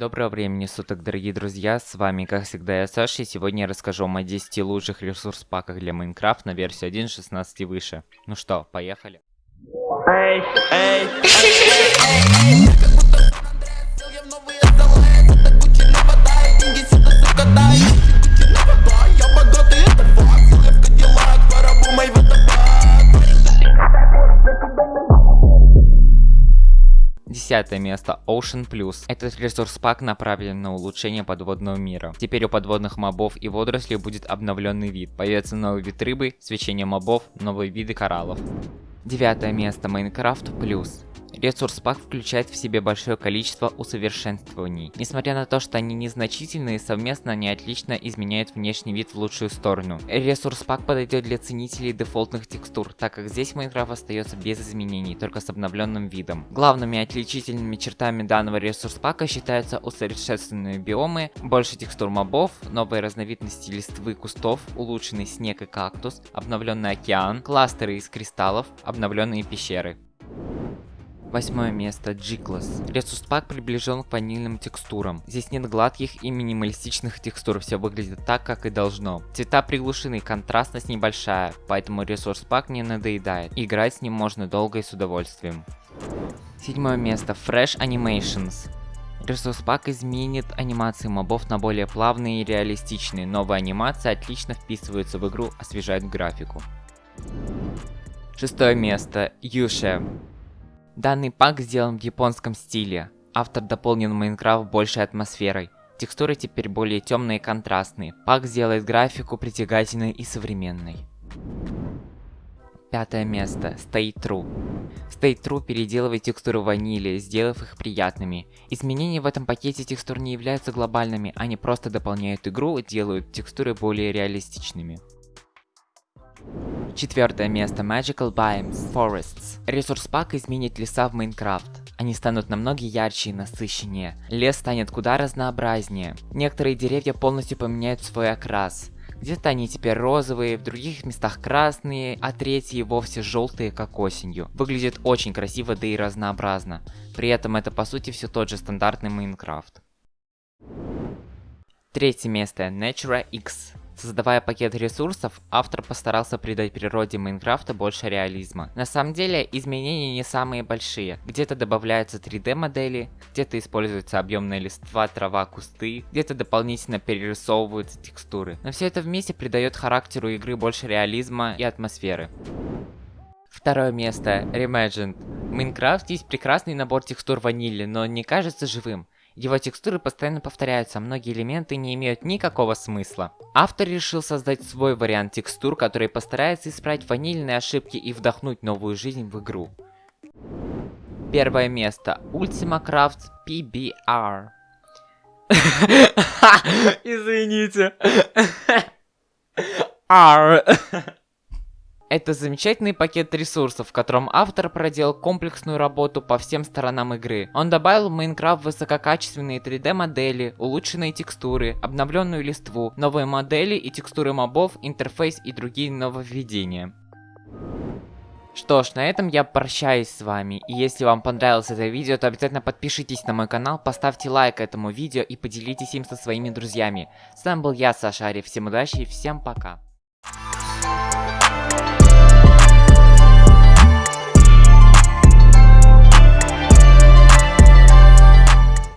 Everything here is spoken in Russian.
Доброго времени суток, дорогие друзья, с вами, как всегда, я Саша, и сегодня я расскажу вам о 10 лучших ресурс-паках для Майнкрафт на версию 1.16 и выше. Ну что, поехали. Эй, эй, Десятое место Ocean Plus. Этот ресурс-пак направлен на улучшение подводного мира. Теперь у подводных мобов и водорослей будет обновленный вид. Появится новый вид рыбы, свечение мобов, новые виды кораллов. Девятое место Minecraft Plus. Ресурс пак включает в себе большое количество усовершенствований. Несмотря на то, что они незначительные, совместно они отлично изменяют внешний вид в лучшую сторону. Ресурс пак подойдет для ценителей дефолтных текстур, так как здесь Майнкрафт остается без изменений, только с обновленным видом. Главными отличительными чертами данного ресурс пака считаются усовершенствованные биомы, больше текстур мобов, новые разновидности листвы кустов, улучшенный снег и кактус, обновленный океан, кластеры из кристаллов, обновленные пещеры. Восьмое место G-Class. Ресурс пак приближен к ванильным текстурам. Здесь нет гладких и минималистичных текстур, все выглядит так, как и должно. Цвета приглушены, контрастность небольшая, поэтому ресурс пак не надоедает. Играть с ним можно долго и с удовольствием. Седьмое место Fresh Animations. Ресурс пак изменит анимации мобов на более плавные и реалистичные. Новые анимации отлично вписываются в игру, освежают графику. Шестое место Юше. Данный пак сделан в японском стиле. Автор дополнил Майнкрафт большей атмосферой. Текстуры теперь более темные и контрастные. Пак сделает графику притягательной и современной. Пятое место. Stay True. Stay True переделывает текстуры ванили, сделав их приятными. Изменения в этом пакете текстур не являются глобальными, они просто дополняют игру и делают текстуры более реалистичными. Четвертое место Magical Biomes Forests. Ресурс пак изменит леса в Майнкрафт. Они станут намного ярче и насыщеннее. Лес станет куда разнообразнее. Некоторые деревья полностью поменяют свой окрас. Где-то они теперь розовые, в других местах красные, а третьи вовсе желтые, как осенью. Выглядит очень красиво, да и разнообразно. При этом это по сути все тот же стандартный Майнкрафт. Третье место Natura X. Создавая пакет ресурсов, автор постарался придать природе Майнкрафта больше реализма. На самом деле, изменения не самые большие. Где-то добавляются 3D модели, где-то используется объемная листва, трава, кусты, где-то дополнительно перерисовываются текстуры. Но все это вместе придает характеру игры больше реализма и атмосферы. Второе место. Reimagined. В Майнкрафт есть прекрасный набор текстур ванили, но не кажется живым. Его текстуры постоянно повторяются, многие элементы не имеют никакого смысла. Автор решил создать свой вариант текстур, который постарается исправить ванильные ошибки и вдохнуть новую жизнь в игру. Первое место. Ultima Craft PBR. Извините. R. Это замечательный пакет ресурсов, в котором автор проделал комплексную работу по всем сторонам игры. Он добавил в Майнкрафт высококачественные 3D модели, улучшенные текстуры, обновленную листву, новые модели и текстуры мобов, интерфейс и другие нововведения. Что ж, на этом я прощаюсь с вами, и если вам понравилось это видео, то обязательно подпишитесь на мой канал, поставьте лайк этому видео и поделитесь им со своими друзьями. С вами был я, Саша Ария, всем удачи и всем пока.